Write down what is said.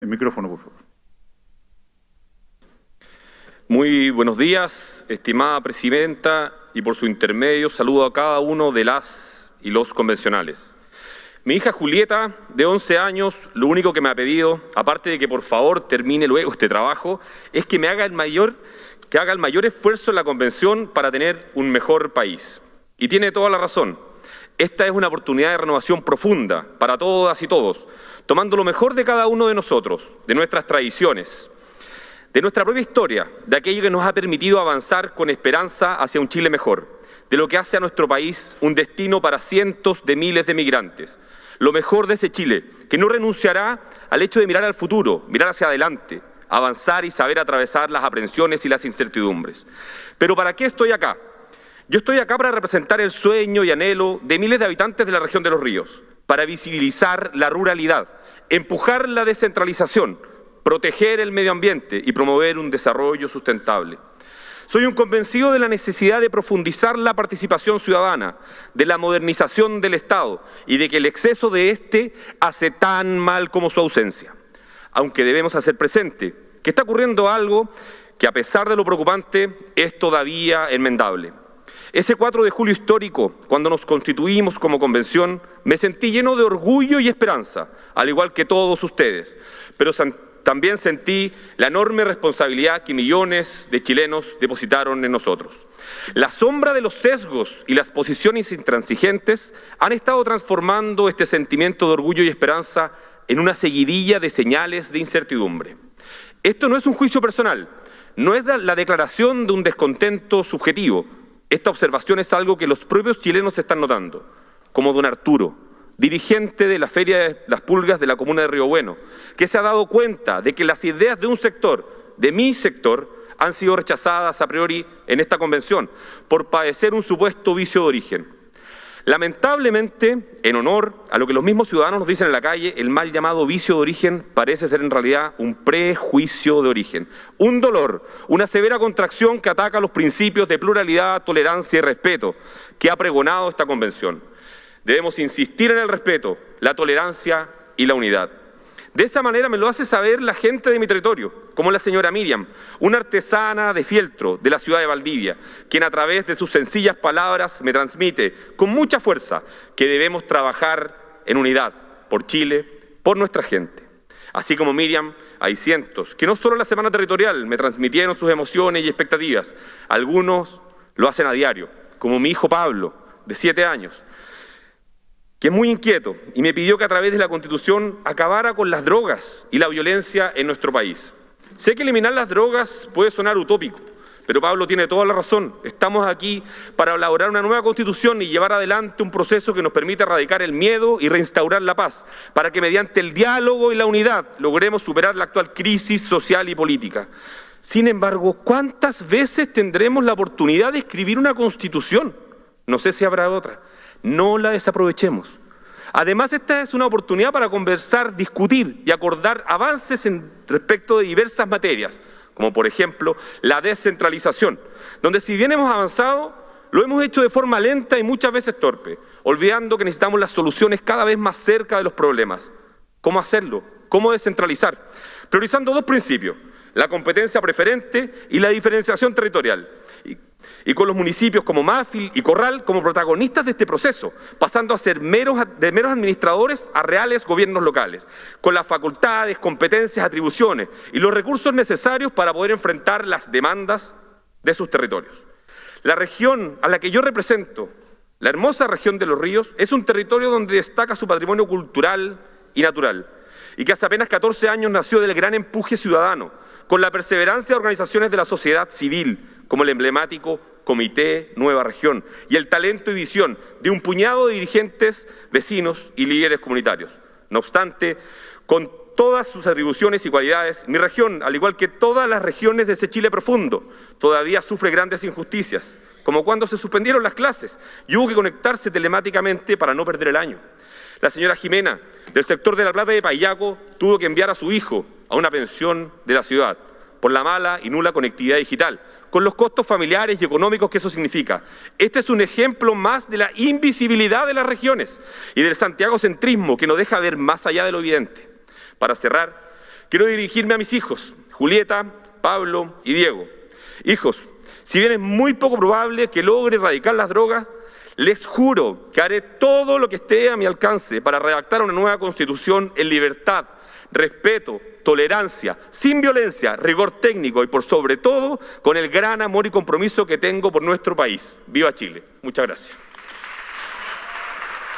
El micrófono, por favor. Muy buenos días, estimada presidenta, y por su intermedio saludo a cada uno de las y los convencionales. Mi hija Julieta, de 11 años, lo único que me ha pedido, aparte de que por favor termine luego este trabajo, es que me haga el mayor, que haga el mayor esfuerzo en la convención para tener un mejor país. Y tiene toda la razón. Esta es una oportunidad de renovación profunda para todas y todos, tomando lo mejor de cada uno de nosotros, de nuestras tradiciones, de nuestra propia historia, de aquello que nos ha permitido avanzar con esperanza hacia un Chile mejor, de lo que hace a nuestro país un destino para cientos de miles de migrantes. Lo mejor de ese Chile, que no renunciará al hecho de mirar al futuro, mirar hacia adelante, avanzar y saber atravesar las aprensiones y las incertidumbres. Pero ¿para qué estoy acá? Yo estoy acá para representar el sueño y anhelo de miles de habitantes de la región de los ríos, para visibilizar la ruralidad, empujar la descentralización, proteger el medio ambiente y promover un desarrollo sustentable. Soy un convencido de la necesidad de profundizar la participación ciudadana, de la modernización del Estado y de que el exceso de éste hace tan mal como su ausencia. Aunque debemos hacer presente que está ocurriendo algo que a pesar de lo preocupante es todavía enmendable. Ese 4 de julio histórico, cuando nos constituimos como convención, me sentí lleno de orgullo y esperanza, al igual que todos ustedes, pero también sentí la enorme responsabilidad que millones de chilenos depositaron en nosotros. La sombra de los sesgos y las posiciones intransigentes han estado transformando este sentimiento de orgullo y esperanza en una seguidilla de señales de incertidumbre. Esto no es un juicio personal, no es la declaración de un descontento subjetivo. Esta observación es algo que los propios chilenos están notando, como don Arturo, dirigente de la Feria de las Pulgas de la Comuna de Río Bueno, que se ha dado cuenta de que las ideas de un sector, de mi sector, han sido rechazadas a priori en esta convención por padecer un supuesto vicio de origen. Lamentablemente, en honor a lo que los mismos ciudadanos nos dicen en la calle, el mal llamado vicio de origen parece ser en realidad un prejuicio de origen, un dolor, una severa contracción que ataca los principios de pluralidad, tolerancia y respeto que ha pregonado esta convención. Debemos insistir en el respeto, la tolerancia y la unidad. De esa manera me lo hace saber la gente de mi territorio, como la señora Miriam, una artesana de fieltro de la ciudad de Valdivia, quien a través de sus sencillas palabras me transmite con mucha fuerza que debemos trabajar en unidad por Chile, por nuestra gente. Así como Miriam, hay cientos que no solo la semana territorial me transmitieron sus emociones y expectativas, algunos lo hacen a diario, como mi hijo Pablo, de siete años, que es muy inquieto y me pidió que a través de la Constitución acabara con las drogas y la violencia en nuestro país. Sé que eliminar las drogas puede sonar utópico, pero Pablo tiene toda la razón. Estamos aquí para elaborar una nueva Constitución y llevar adelante un proceso que nos permita erradicar el miedo y reinstaurar la paz, para que mediante el diálogo y la unidad logremos superar la actual crisis social y política. Sin embargo, ¿cuántas veces tendremos la oportunidad de escribir una Constitución? No sé si habrá otra no la desaprovechemos. Además, esta es una oportunidad para conversar, discutir y acordar avances en respecto de diversas materias, como por ejemplo la descentralización, donde si bien hemos avanzado, lo hemos hecho de forma lenta y muchas veces torpe, olvidando que necesitamos las soluciones cada vez más cerca de los problemas. ¿Cómo hacerlo? ¿Cómo descentralizar? Priorizando dos principios, la competencia preferente y la diferenciación territorial y con los municipios como Máfil y Corral como protagonistas de este proceso, pasando a ser meros, de meros administradores a reales gobiernos locales, con las facultades, competencias, atribuciones y los recursos necesarios para poder enfrentar las demandas de sus territorios. La región a la que yo represento, la hermosa región de los ríos, es un territorio donde destaca su patrimonio cultural y natural, y que hace apenas 14 años nació del gran empuje ciudadano, con la perseverancia de organizaciones de la sociedad civil, como el emblemático Comité Nueva Región, y el talento y visión de un puñado de dirigentes, vecinos y líderes comunitarios. No obstante, con todas sus atribuciones y cualidades, mi región, al igual que todas las regiones de ese Chile profundo, todavía sufre grandes injusticias, como cuando se suspendieron las clases y hubo que conectarse telemáticamente para no perder el año. La señora Jimena, del sector de La Plata de Payaco, tuvo que enviar a su hijo a una pensión de la ciudad por la mala y nula conectividad digital, con los costos familiares y económicos que eso significa. Este es un ejemplo más de la invisibilidad de las regiones y del santiagocentrismo que nos deja ver más allá de lo evidente. Para cerrar, quiero dirigirme a mis hijos, Julieta, Pablo y Diego. Hijos, si bien es muy poco probable que logre erradicar las drogas, les juro que haré todo lo que esté a mi alcance para redactar una nueva constitución en libertad, respeto, tolerancia, sin violencia, rigor técnico y por sobre todo con el gran amor y compromiso que tengo por nuestro país. Viva Chile. Muchas gracias.